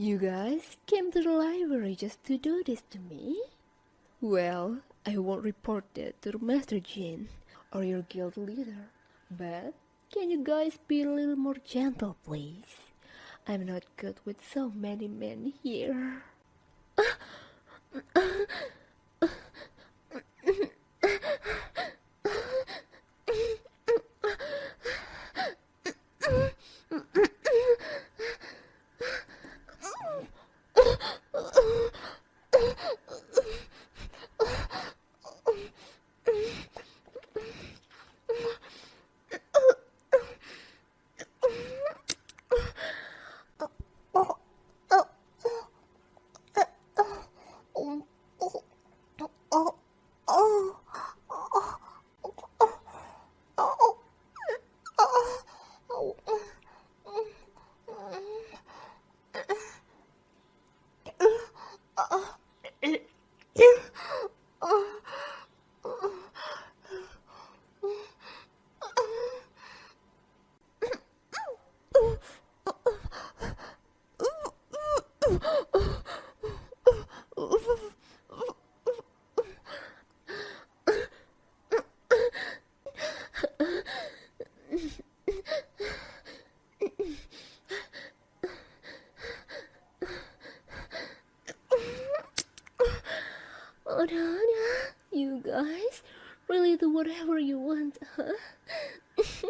You guys came to the library just to do this to me? Well, I won't report that to Master Jin or your guild leader. But can you guys be a little more gentle, please? I'm not good with so many men here. Oh. Hold no! you guys. Really do whatever you want, huh?